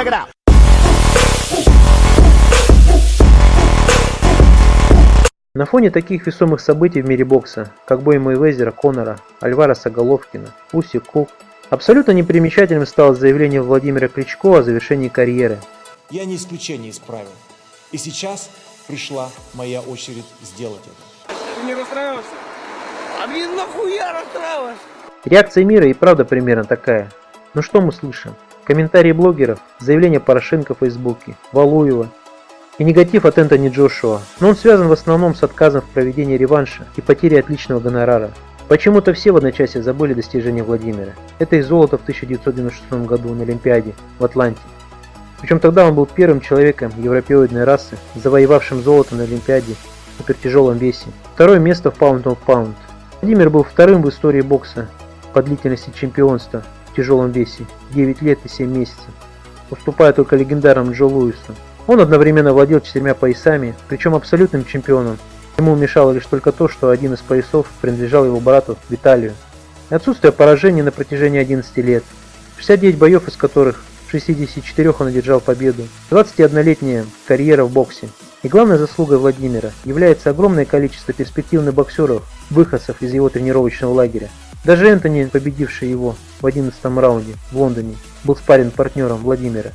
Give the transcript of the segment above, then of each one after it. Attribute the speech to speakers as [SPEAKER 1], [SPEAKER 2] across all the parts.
[SPEAKER 1] Check it out.
[SPEAKER 2] На фоне таких весомых событий в мире бокса, как бой Мэйвезера, Конора, Альвареса Головкина, Уси Кук, абсолютно непримечательным стало заявление Владимира Кличко о завершении карьеры.
[SPEAKER 3] Я не исключение из правил. И сейчас пришла моя очередь сделать это.
[SPEAKER 4] Ты не расстраивался? А мне нахуя расстраиваться?
[SPEAKER 2] Реакция мира и правда примерно такая. Ну что мы слышим? Комментарии блогеров, заявления Порошенко в Фейсбуке, Валуева и негатив от Энтони Джошуа, но он связан в основном с отказом в проведении реванша и потерей отличного гонорара. Почему-то все в одночасье забыли достижения Владимира. Это и золото в 1996 году на Олимпиаде в Атланте. Причем тогда он был первым человеком европеоидной расы, завоевавшим золото на Олимпиаде в супертяжелом весе. Второе место в Pound of Pound. Владимир был вторым в истории бокса по длительности чемпионства в тяжелом весе 9 лет и 7 месяцев, уступая только легендарному Джо Луису. Он одновременно владел четырьмя поясами, причем абсолютным чемпионом. Ему мешало лишь только то, что один из поясов принадлежал его брату Виталию. Отсутствие поражений на протяжении 11 лет, 69 боев из которых в 64 он одержал победу, 21-летняя карьера в боксе. И главной заслугой Владимира является огромное количество перспективных боксеров, выходцев из его тренировочного лагеря. Даже Энтони, победивший его в 11 раунде в Лондоне, был спарринг партнером Владимира.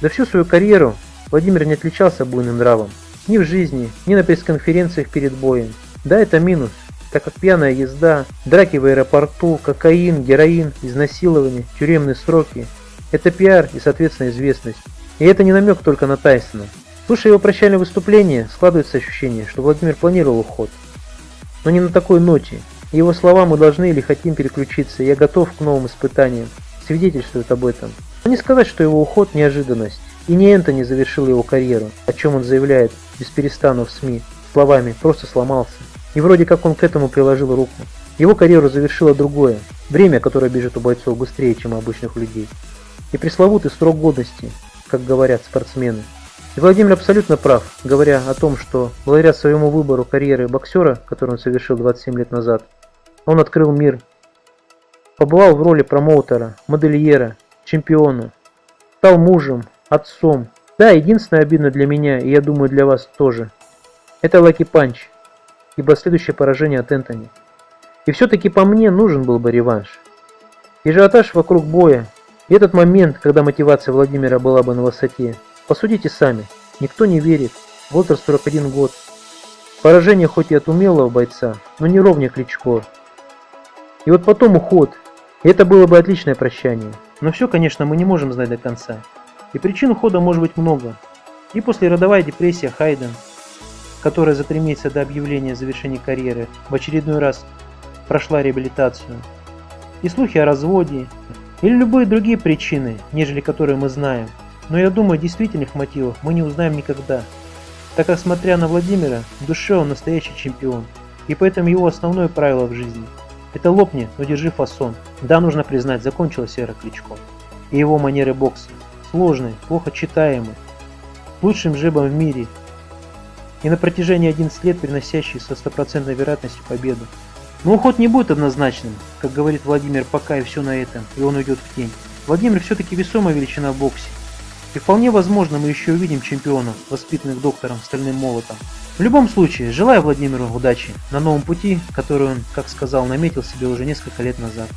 [SPEAKER 2] За всю свою карьеру Владимир не отличался буйным нравом. Ни в жизни, ни на пресс-конференциях перед боем. Да, это минус, так как пьяная езда, драки в аэропорту, кокаин, героин, изнасилование, тюремные сроки – это пиар и, соответственно, известность. И это не намек только на Тайсона. Слушая его прощальное выступление, складывается ощущение, что Владимир планировал уход. Но не на такой ноте. Его слова мы должны или хотим переключиться, я готов к новым испытаниям, свидетельствуют об этом. Но не сказать, что его уход – неожиданность. И не Энтони завершил его карьеру, о чем он заявляет без перестану в СМИ, словами «просто сломался». И вроде как он к этому приложил руку. Его карьеру завершило другое, время, которое бежит у бойцов быстрее, чем у обычных людей. И пресловутый срок годности, как говорят спортсмены. И Владимир абсолютно прав, говоря о том, что благодаря своему выбору карьеры боксера, который он совершил 27 лет назад, он открыл мир, побывал в роли промоутера, модельера, чемпиона, стал мужем, отцом. Да, единственное обидно для меня, и я думаю для вас тоже, это Лаки Панч, ибо следующее поражение от Энтони. И все-таки по мне нужен был бы реванш. И вокруг боя, и этот момент, когда мотивация Владимира была бы на высоте. Посудите сами, никто не верит, возраст 41 год. Поражение хоть и от умелого бойца, но не ровня Кличко. И вот потом уход, и это было бы отличное прощание. Но все, конечно, мы не можем знать до конца. И причин ухода может быть много. И послеродовая депрессия Хайден, которая за три месяца до объявления завершения карьеры в очередной раз прошла реабилитацию. И слухи о разводе, или любые другие причины, нежели которые мы знаем. Но я думаю, действительных мотивов мы не узнаем никогда, так как смотря на Владимира, в душе он настоящий чемпион. И поэтому его основное правило в жизни – это лопни, но держи фасон. Да, нужно признать, закончилась эра Кличко. И его манеры бокса. Сложные, плохо читаемые, лучшим жебом в мире. И на протяжении 11 лет приносящий со стопроцентной вероятностью победу. Но уход не будет однозначным, как говорит Владимир, пока и все на этом, и он уйдет в тень. Владимир все-таки весомая величина в боксе. И вполне возможно мы еще увидим чемпионов, воспитанных доктором Стальным Молотом. В любом случае, желаю Владимиру удачи на новом пути, который он, как сказал, наметил себе уже несколько лет назад.